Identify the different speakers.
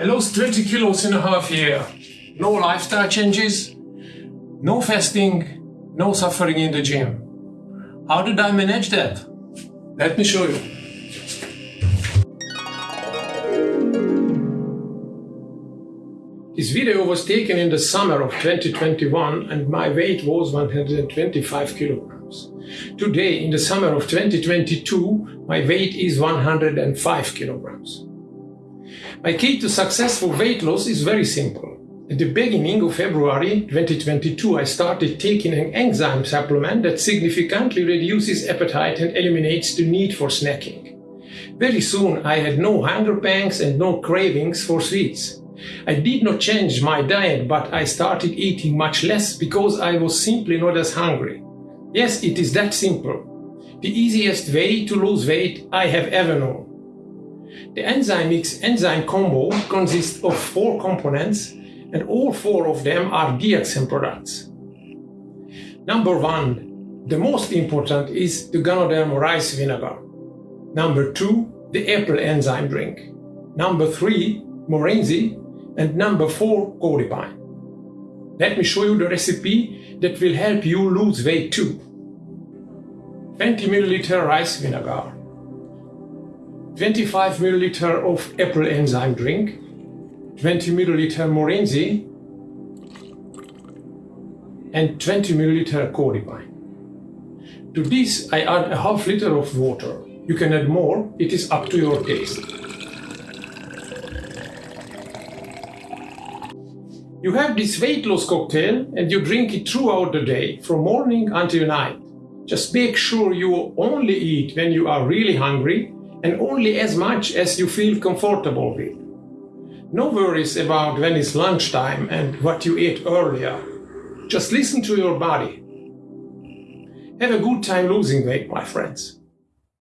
Speaker 1: I lost 20 kilos in a half year. No lifestyle changes, no fasting, no suffering in the gym. How did I manage that? Let me show you. This video was taken in the summer of 2021 and my weight was 125 kilograms. Today, in the summer of 2022, my weight is 105 kilograms. My key to successful weight loss is very simple. At the beginning of February 2022, I started taking an enzyme supplement that significantly reduces appetite and eliminates the need for snacking. Very soon, I had no hunger pangs and no cravings for sweets. I did not change my diet, but I started eating much less because I was simply not as hungry. Yes, it is that simple. The easiest way to lose weight I have ever known. The Enzymix enzyme combo consists of four components and all four of them are DXN products. Number one, the most important is the Ganoderma rice vinegar. Number two, the apple enzyme drink. Number three, Morinzhi. And number four, Cordypine. Let me show you the recipe that will help you lose weight too. 20 milliliter rice vinegar, 25 milliliter of apple enzyme drink, 20 milliliter Morinzhi, and 20 milliliter Cordypine. To this I add a half liter of water. You can add more, it is up to your taste. You have this weight loss cocktail and you drink it throughout the day, from morning until night. Just make sure you only eat when you are really hungry and only as much as you feel comfortable with. No worries about when it's lunchtime and what you ate earlier. Just listen to your body. Have a good time losing weight, my friends.